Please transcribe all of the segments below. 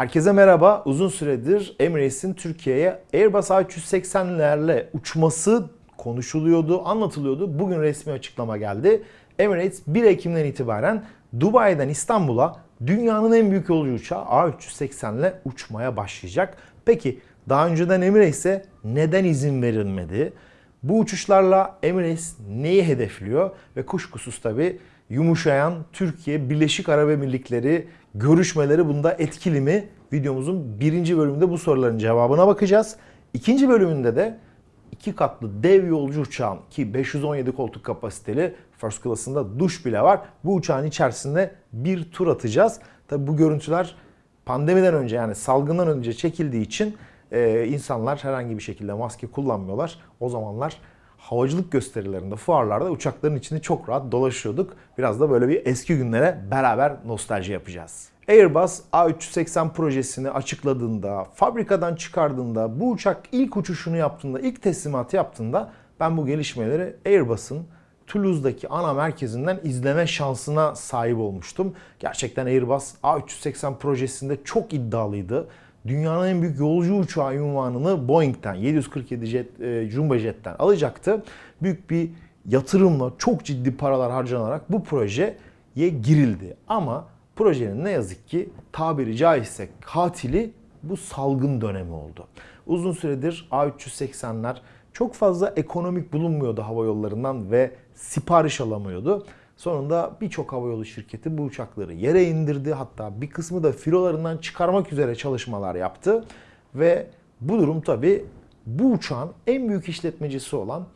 Herkese merhaba. Uzun süredir Emirates'in Türkiye'ye Airbus A380'lerle uçması konuşuluyordu, anlatılıyordu. Bugün resmi açıklama geldi. Emirates 1 Ekim'den itibaren Dubai'den İstanbul'a dünyanın en büyük yolcu uçağı A380 ile uçmaya başlayacak. Peki daha önceden Emirates'e neden izin verilmedi? Bu uçuşlarla Emirates neyi hedefliyor? Ve kuşkusuz tabi yumuşayan Türkiye Birleşik Arap Emirlikleri görüşmeleri bunda etkili mi? Videomuzun birinci bölümünde bu soruların cevabına bakacağız. İkinci bölümünde de iki katlı dev yolcu uçağın ki 517 koltuk kapasiteli first class'ında duş bile var. Bu uçağın içerisinde bir tur atacağız. Tabi bu görüntüler pandemiden önce yani salgından önce çekildiği için e, insanlar herhangi bir şekilde maske kullanmıyorlar. O zamanlar havacılık gösterilerinde, fuarlarda uçakların içinde çok rahat dolaşıyorduk. Biraz da böyle bir eski günlere beraber nostalji yapacağız. Airbus A380 projesini açıkladığında, fabrikadan çıkardığında, bu uçak ilk uçuşunu yaptığında, ilk teslimatı yaptığında ben bu gelişmeleri Airbus'un Toulouse'daki ana merkezinden izleme şansına sahip olmuştum. Gerçekten Airbus A380 projesinde çok iddialıydı. Dünyanın en büyük yolcu uçağı ünvanını Boeing'den 747 jet, e, Jumbo Jet'ten alacaktı. Büyük bir yatırımla çok ciddi paralar harcanarak bu projeye girildi. Ama projenin ne yazık ki tabiri caizse katili bu salgın dönemi oldu. Uzun süredir A380'ler çok fazla ekonomik bulunmuyordu hava yollarından ve sipariş alamıyordu. Sonunda birçok havayolu şirketi bu uçakları yere indirdi. Hatta bir kısmı da filolarından çıkarmak üzere çalışmalar yaptı. Ve bu durum tabi bu uçağın en büyük işletmecisi olan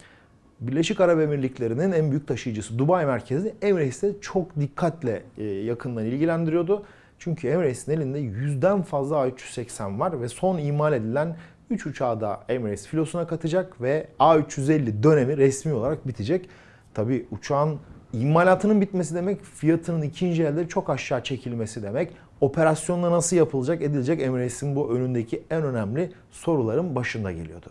Birleşik Arap Emirlikleri'nin en büyük taşıyıcısı Dubai merkezli Emirates'e çok dikkatle e, yakından ilgilendiriyordu. Çünkü Emirates'in elinde yüzden fazla A380 var ve son imal edilen 3 uçağı da Emirates filosuna katacak ve A350 dönemi resmi olarak bitecek. Tabi uçağın imalatının bitmesi demek fiyatının ikinci elde çok aşağı çekilmesi demek. Operasyonla nasıl yapılacak edilecek Emirates'in bu önündeki en önemli soruların başında geliyordu.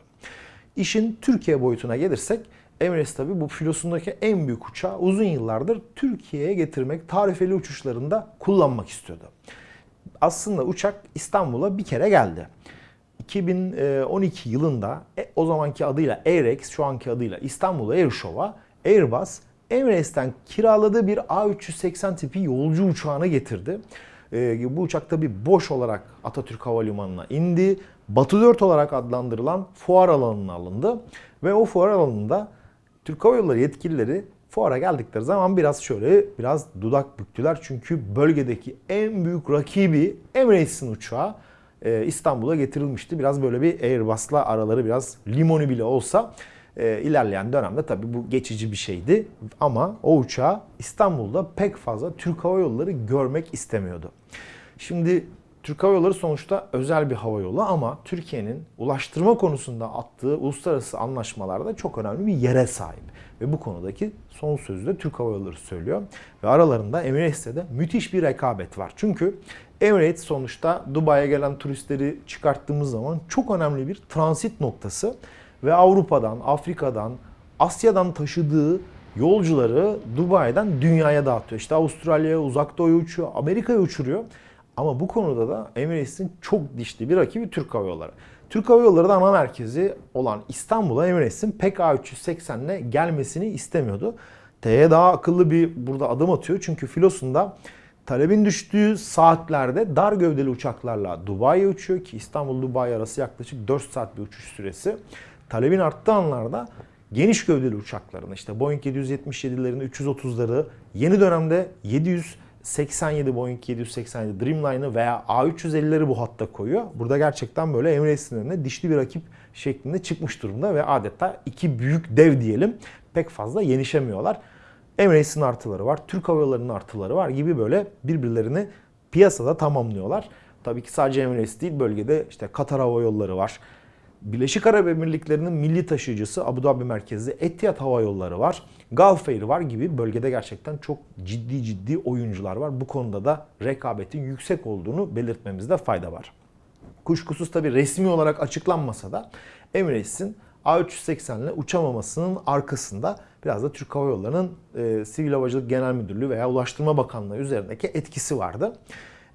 İşin Türkiye boyutuna gelirsek Emirates tabi bu filosundaki en büyük uçağı uzun yıllardır Türkiye'ye getirmek, tarifeli uçuşlarında kullanmak istiyordu. Aslında uçak İstanbul'a bir kere geldi. 2012 yılında e, o zamanki adıyla Airex, şu anki adıyla İstanbul Airshow'a Airbus Emirates'ten kiraladığı bir A380 tipi yolcu uçağını getirdi. Ee, bu uçak tabi boş olarak Atatürk Havalimanı'na indi. Batı 4 olarak adlandırılan fuar alanına alındı. Ve o fuar alanında Türk Hava Yolları yetkilileri fuara geldikleri zaman biraz şöyle biraz dudak büktüler. Çünkü bölgedeki en büyük rakibi Emirates'in uçağı e, İstanbul'a getirilmişti. Biraz böyle bir Airbus'la araları biraz limoni bile olsa e, ilerleyen dönemde tabii bu geçici bir şeydi. Ama o uçağı İstanbul'da pek fazla Türk Hava Yolları görmek istemiyordu. Şimdi Türk Hava Yolları sonuçta özel bir hava yolu ama Türkiye'nin ulaştırma konusunda attığı uluslararası anlaşmalarda çok önemli bir yere sahip. Ve bu konudaki son sözü de Türk Hava Yolları söylüyor. Ve aralarında Emirates'te de müthiş bir rekabet var. Çünkü Emirates sonuçta Dubai'ye gelen turistleri çıkarttığımız zaman çok önemli bir transit noktası ve Avrupa'dan, Afrika'dan, Asya'dan taşıdığı yolcuları Dubai'den dünyaya dağıtıyor. İşte Avustralya'ya, Uzak Doğu'ya uçuyor, Amerika'ya uçuruyor. Ama bu konuda da Emirates'in çok dişli bir rakibi Türk Hava Yolları. Türk Hava Yolları da ana merkezi olan İstanbul'a Emirates'in PEC A380 ile gelmesini istemiyordu. TE daha akıllı bir burada adım atıyor. Çünkü filosunda talebin düştüğü saatlerde dar gövdeli uçaklarla Dubai'ye uçuyor ki İstanbul-Dubai arası yaklaşık 4 saat bir uçuş süresi talebin arttığı anlarda geniş gövdeli uçakların işte Boeing 777'lerin 330'ları yeni dönemde 787 Boeing 787 Dreamline'ı veya A350'leri bu hatta koyuyor. Burada gerçekten böyle Emirates'in önüne dişli bir rakip şeklinde çıkmış durumda ve adeta iki büyük dev diyelim pek fazla yenişemiyorlar. Emirates'in artıları var, Türk Hava Yolları'nın artıları var gibi böyle birbirlerini piyasada tamamlıyorlar. Tabii ki sadece Emirates değil bölgede işte Katar Hava Yolları var. Birleşik Arap Emirlikleri'nin milli taşıyıcısı Abu Dhabi merkezli Etihad Hava Yolları var. Gulf Air var gibi bölgede gerçekten çok ciddi ciddi oyuncular var. Bu konuda da rekabetin yüksek olduğunu belirtmemizde fayda var. Kuşkusuz tabi resmi olarak açıklanmasa da Emirates'in A380 ile uçamamasının arkasında biraz da Türk Hava Yolları'nın e, Sivil Havacılık Genel Müdürlüğü veya Ulaştırma Bakanlığı üzerindeki etkisi vardı.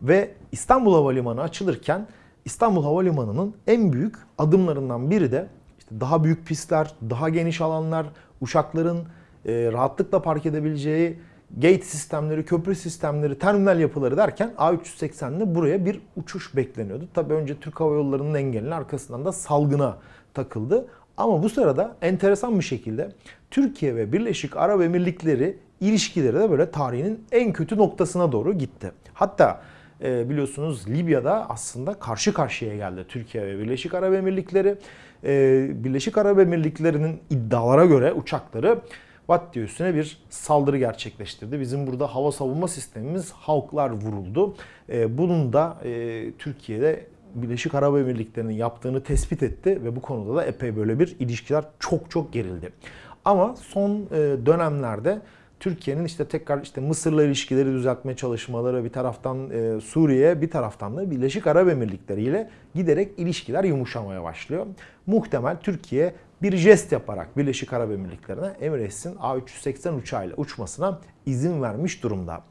Ve İstanbul Havalimanı açılırken İstanbul Havalimanı'nın en büyük adımlarından biri de işte daha büyük pistler, daha geniş alanlar, uçakların e, rahatlıkla park edebileceği gate sistemleri, köprü sistemleri, terminal yapıları derken A380'de buraya bir uçuş bekleniyordu. Tabii önce Türk Hava Yolları'nın engelinin arkasından da salgına takıldı. Ama bu sırada enteresan bir şekilde Türkiye ve Birleşik Arap Emirlikleri ilişkileri de böyle tarihinin en kötü noktasına doğru gitti. Hatta e, biliyorsunuz Libya'da aslında karşı karşıya geldi Türkiye ve Birleşik Arap Emirlikleri. E, Birleşik Arap Emirlikleri'nin iddialara göre uçakları Vattiye üstüne bir saldırı gerçekleştirdi. Bizim burada hava savunma sistemimiz Hawk'lar vuruldu. E, bunun da e, Türkiye'de Birleşik Arap Emirlikleri'nin yaptığını tespit etti ve bu konuda da epey böyle bir ilişkiler çok çok gerildi. Ama son e, dönemlerde Türkiye'nin işte tekrar işte Mısır'la ilişkileri düzeltme çalışmaları bir taraftan e, Suriye bir taraftan da Birleşik Arap Emirlikleri ile giderek ilişkiler yumuşamaya başlıyor. Muhtemel Türkiye bir jest yaparak Birleşik Arap Emirlikleri'ne Emirates'in A380 uçağıyla uçmasına izin vermiş durumda.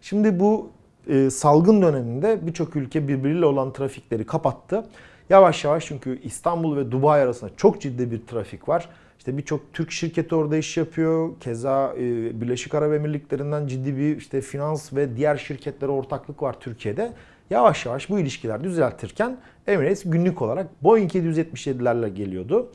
Şimdi bu e, salgın döneminde birçok ülke birbiriyle olan trafikleri kapattı. Yavaş yavaş çünkü İstanbul ve Dubai arasında çok ciddi bir trafik var. İşte birçok Türk şirketi orada iş yapıyor. Keza e, Birleşik Arap Emirlikleri'nden ciddi bir işte finans ve diğer şirketlere ortaklık var Türkiye'de. Yavaş yavaş bu ilişkiler düzeltirken Emirates günlük olarak Boeing 777'lerle geliyordu.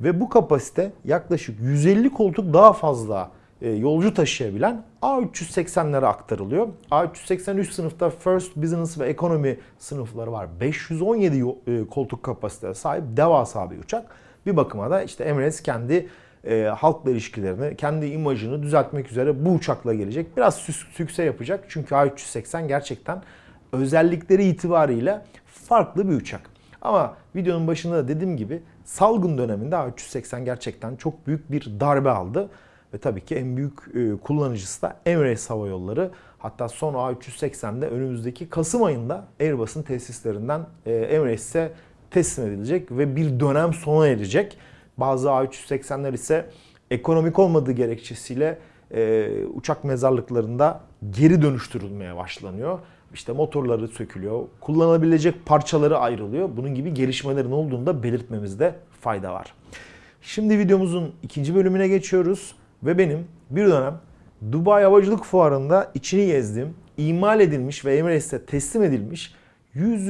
Ve bu kapasite yaklaşık 150 koltuk daha fazla e, yolcu taşıyabilen A380'lere aktarılıyor. A383 sınıfta First, Business ve Economy sınıfları var. 517 yo- e, koltuk kapasiteye sahip devasa bir uçak. Bir bakıma da işte Emirates kendi e, halkla ilişkilerini, kendi imajını düzeltmek üzere bu uçakla gelecek. Biraz sü- sükse yapacak çünkü A380 gerçekten özellikleri itibariyle farklı bir uçak. Ama videonun başında da dediğim gibi salgın döneminde A380 gerçekten çok büyük bir darbe aldı. Ve tabii ki en büyük e, kullanıcısı da Emirates Hava Yolları. Hatta son A380'de önümüzdeki Kasım ayında Airbus'un tesislerinden e, Emirates'e teslim edilecek ve bir dönem sona erecek. Bazı A380'ler ise ekonomik olmadığı gerekçesiyle e, uçak mezarlıklarında geri dönüştürülmeye başlanıyor. İşte motorları sökülüyor, kullanılabilecek parçaları ayrılıyor. Bunun gibi gelişmelerin olduğunu da belirtmemizde fayda var. Şimdi videomuzun ikinci bölümüne geçiyoruz ve benim bir dönem Dubai Havacılık Fuarı'nda içini gezdiğim, imal edilmiş ve Emirates'e teslim edilmiş 100.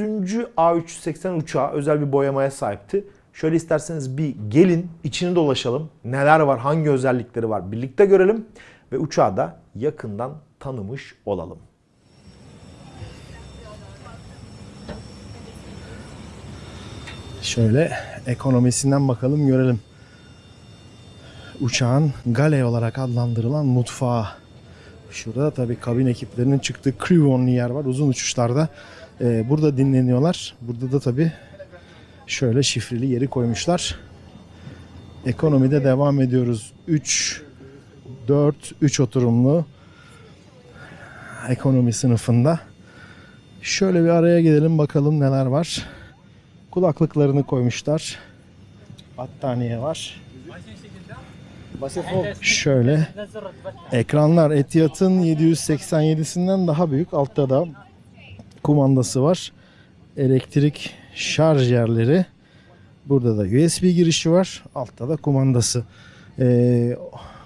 A380 uçağı özel bir boyamaya sahipti. Şöyle isterseniz bir gelin içini dolaşalım. Neler var, hangi özellikleri var birlikte görelim ve uçağı da yakından tanımış olalım. Şöyle ekonomisinden bakalım görelim. Uçağın gale olarak adlandırılan mutfağı. Şurada tabii kabin ekiplerinin çıktığı crew only yer var uzun uçuşlarda. Ee, burada dinleniyorlar. Burada da tabii şöyle şifreli yeri koymuşlar. Ekonomide devam ediyoruz. 3 4 3 oturumlu ekonomi sınıfında. Şöyle bir araya gelelim bakalım neler var. Kulaklıklarını koymuşlar. Battaniye var. Şöyle ekranlar Etihad'ın 787'sinden daha büyük. Altta da kumandası var. Elektrik şarj yerleri. Burada da USB girişi var. Altta da kumandası. Ee,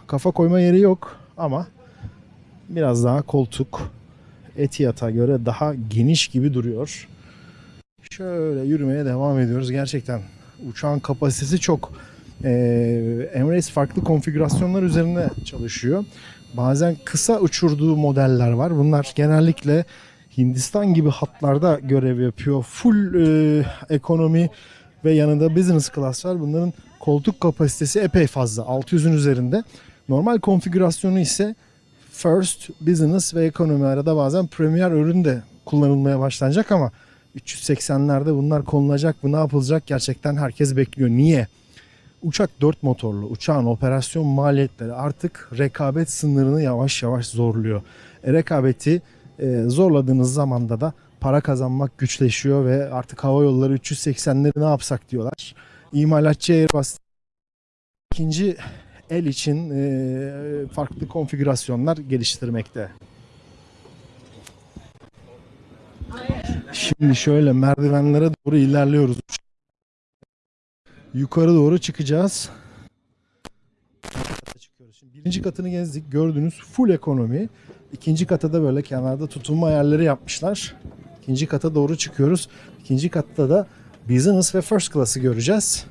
kafa koyma yeri yok ama biraz daha koltuk Etihad'a göre daha geniş gibi duruyor. Şöyle yürümeye devam ediyoruz. Gerçekten uçağın kapasitesi çok. Ee, Emirates farklı konfigürasyonlar üzerine çalışıyor. Bazen kısa uçurduğu modeller var. Bunlar genellikle Hindistan gibi hatlarda görev yapıyor. Full e, ekonomi ve yanında business class var. Bunların koltuk kapasitesi epey fazla. 600'ün üzerinde. Normal konfigürasyonu ise first, business ve ekonomi arada bazen premier ürün de kullanılmaya başlanacak ama 380'lerde bunlar konulacak mı ne yapılacak gerçekten herkes bekliyor. Niye? Uçak 4 motorlu. Uçağın operasyon maliyetleri artık rekabet sınırını yavaş yavaş zorluyor. E, rekabeti e, zorladığınız zamanda da para kazanmak güçleşiyor ve artık hava yolları 380'leri ne yapsak diyorlar. İmalatçı Airbus ikinci el için e, farklı konfigürasyonlar geliştirmekte. Şimdi şöyle merdivenlere doğru ilerliyoruz. Yukarı doğru çıkacağız. Birinci katını gezdik. Gördüğünüz full ekonomi. İkinci kata da böyle kenarda tutunma yerleri yapmışlar. İkinci kata doğru çıkıyoruz. İkinci katta da business ve first class'ı göreceğiz.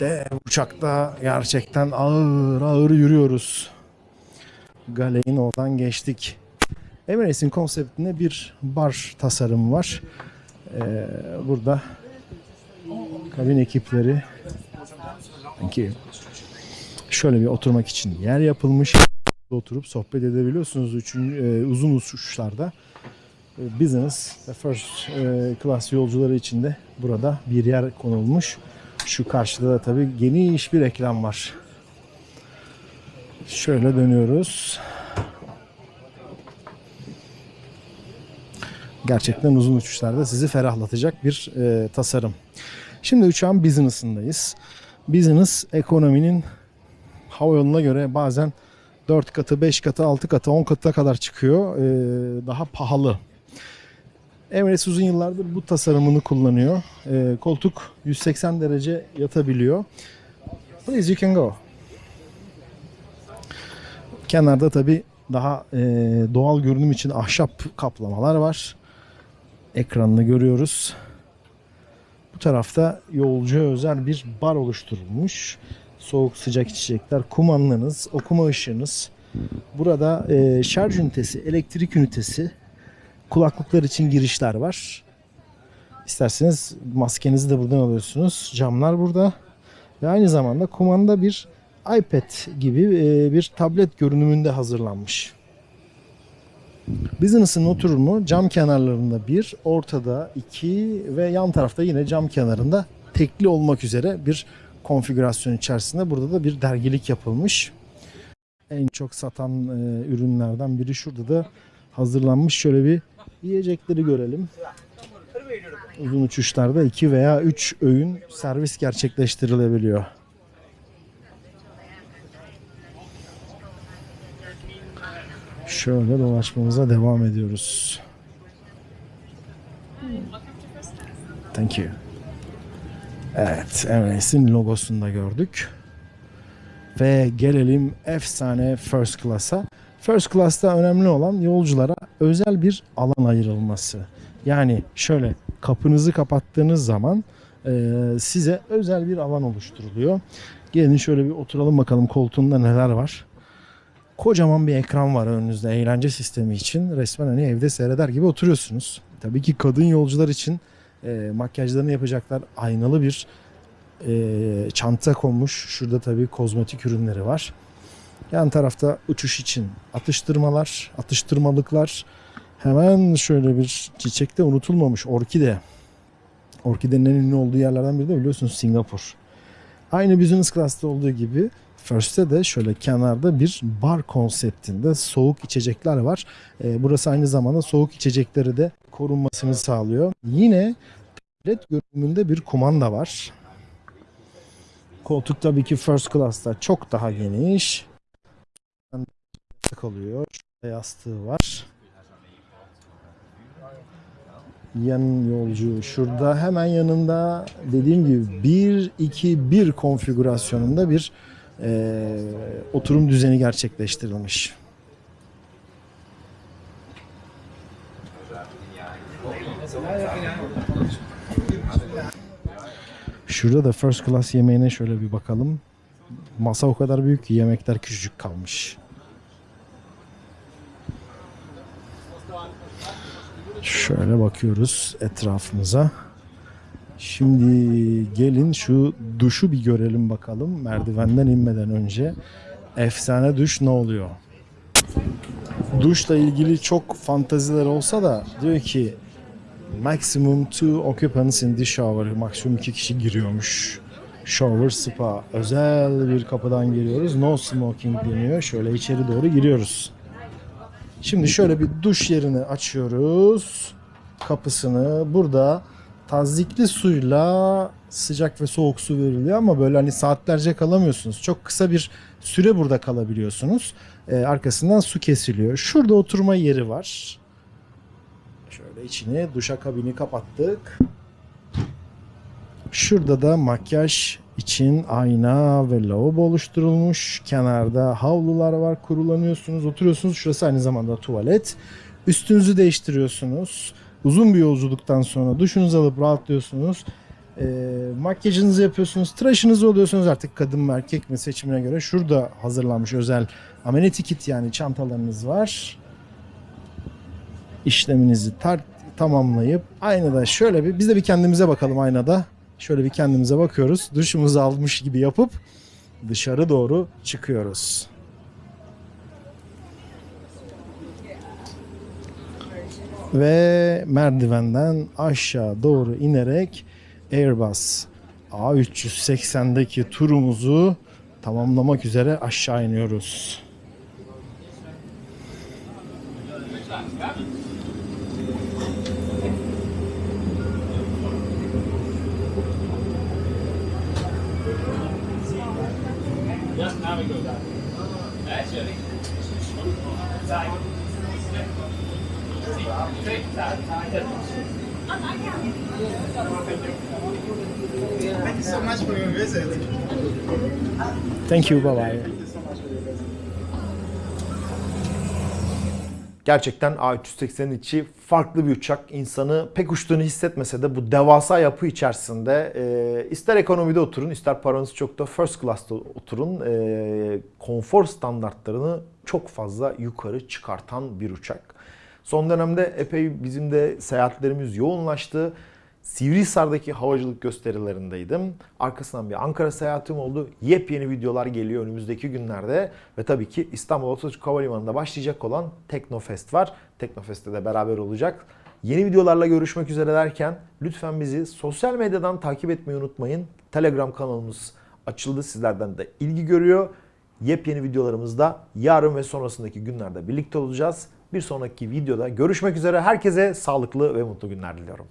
De uçakta gerçekten ağır ağır yürüyoruz. Galeyin oradan geçtik. Emirates'in konseptinde bir bar tasarımı var. Ee, burada kabin ekipleri sanki şöyle bir oturmak için yer yapılmış. Oturup sohbet edebiliyorsunuz üçün, e, uzun uçuşlarda. E, business first e, class yolcuları için de burada bir yer konulmuş. Şu karşıda da tabii geniş bir ekran var. Şöyle dönüyoruz. Gerçekten uzun uçuşlarda sizi ferahlatacak bir e, tasarım. Şimdi uçağın business'ındayız. Business ekonominin havayoluna göre bazen 4 katı, 5 katı, 6 katı, 10 katına kadar çıkıyor. E, daha pahalı. Emirates uzun yıllardır bu tasarımını kullanıyor. E, koltuk 180 derece yatabiliyor. Please you can go. Kenarda tabi daha e, doğal görünüm için ahşap kaplamalar var. Ekranını görüyoruz. Bu tarafta yolcuya özel bir bar oluşturulmuş. Soğuk sıcak içecekler, kumandanız, okuma ışığınız. Burada e, şarj ünitesi, elektrik ünitesi, kulaklıklar için girişler var. İsterseniz maskenizi de buradan alıyorsunuz. Camlar burada. Ve aynı zamanda kumanda bir iPad gibi e, bir tablet görünümünde hazırlanmış. Business'ın oturumu cam kenarlarında bir, ortada iki ve yan tarafta yine cam kenarında tekli olmak üzere bir konfigürasyon içerisinde. Burada da bir dergilik yapılmış. En çok satan e, ürünlerden biri şurada da hazırlanmış. Şöyle bir yiyecekleri görelim. Uzun uçuşlarda 2 veya 3 öğün servis gerçekleştirilebiliyor. Şöyle dolaşmamıza devam ediyoruz. Thank you. Evet, Emirates'in logosunu da gördük. Ve gelelim efsane First Class'a. First Class'ta önemli olan yolculara özel bir alan ayrılması. Yani şöyle kapınızı kapattığınız zaman e, size özel bir alan oluşturuluyor. Gelin şöyle bir oturalım bakalım koltuğunda neler var. Kocaman bir ekran var önünüzde eğlence sistemi için. Resmen hani evde seyreder gibi oturuyorsunuz. Tabii ki kadın yolcular için e, makyajlarını yapacaklar. Aynalı bir e, çanta konmuş. Şurada tabii kozmetik ürünleri var. Yan tarafta uçuş için atıştırmalar, atıştırmalıklar. Hemen şöyle bir çiçekte unutulmamış orkide. Orkidenin en ünlü olduğu yerlerden biri de biliyorsunuz Singapur. Aynı business class'ta olduğu gibi First'te de şöyle kenarda bir bar konseptinde soğuk içecekler var. Ee, burası aynı zamanda soğuk içecekleri de korunmasını sağlıyor. Yine tablet görünümünde bir kumanda var. Koltuk tabii ki first class'ta çok daha geniş. Kalıyor. Şurada yastığı var. Yan yolcu şurada hemen yanında dediğim gibi 1 2 1 konfigürasyonunda bir e, oturum düzeni gerçekleştirilmiş. Şurada da first class yemeğine şöyle bir bakalım. Masa o kadar büyük ki yemekler küçücük kalmış. Şöyle bakıyoruz etrafımıza. Şimdi gelin şu duşu bir görelim bakalım merdivenden inmeden önce. Efsane duş ne oluyor? Duşla ilgili çok fantaziler olsa da diyor ki maximum two occupants in the shower. Maksimum iki kişi giriyormuş. Shower spa. Özel bir kapıdan giriyoruz. No smoking deniyor. Şöyle içeri doğru giriyoruz. Şimdi şöyle bir duş yerini açıyoruz. Kapısını. Burada tazyikli suyla sıcak ve soğuk su veriliyor ama böyle hani saatlerce kalamıyorsunuz. Çok kısa bir süre burada kalabiliyorsunuz. Ee, arkasından su kesiliyor. Şurada oturma yeri var. Şöyle içini duşakabini kapattık. Şurada da makyaj için ayna ve lavabo oluşturulmuş. Kenarda havlular var. Kurulanıyorsunuz, oturuyorsunuz. Şurası aynı zamanda tuvalet. Üstünüzü değiştiriyorsunuz. Uzun bir yolculuktan sonra duşunuzu alıp rahatlıyorsunuz. E, makyajınızı yapıyorsunuz. Tıraşınızı oluyorsunuz artık kadın mı erkek mi seçimine göre. Şurada hazırlanmış özel amenity kit yani çantalarınız var. İşleminizi tar- tamamlayıp aynada şöyle bir biz de bir kendimize bakalım aynada. Şöyle bir kendimize bakıyoruz. Duşumuzu almış gibi yapıp dışarı doğru çıkıyoruz. Ve merdivenden aşağı doğru inerek Airbus A380'deki turumuzu tamamlamak üzere aşağı iniyoruz. Thank you so much for your visit. Thank you, bye bye. Gerçekten A380'in içi farklı bir uçak. İnsanı pek uçtuğunu hissetmese de bu devasa yapı içerisinde e, ister ekonomide oturun ister paranız çok da first class'ta oturun e, konfor standartlarını çok fazla yukarı çıkartan bir uçak. Son dönemde epey bizim de seyahatlerimiz yoğunlaştı. Sivrihisar'daki havacılık gösterilerindeydim. Arkasından bir Ankara seyahatim oldu. Yepyeni videolar geliyor önümüzdeki günlerde. Ve tabii ki İstanbul Atatürk Havalimanı'nda başlayacak olan Teknofest var. Teknofest'te de beraber olacak. Yeni videolarla görüşmek üzere derken lütfen bizi sosyal medyadan takip etmeyi unutmayın. Telegram kanalımız açıldı. Sizlerden de ilgi görüyor. Yepyeni videolarımızda yarın ve sonrasındaki günlerde birlikte olacağız. Bir sonraki videoda görüşmek üzere. Herkese sağlıklı ve mutlu günler diliyorum.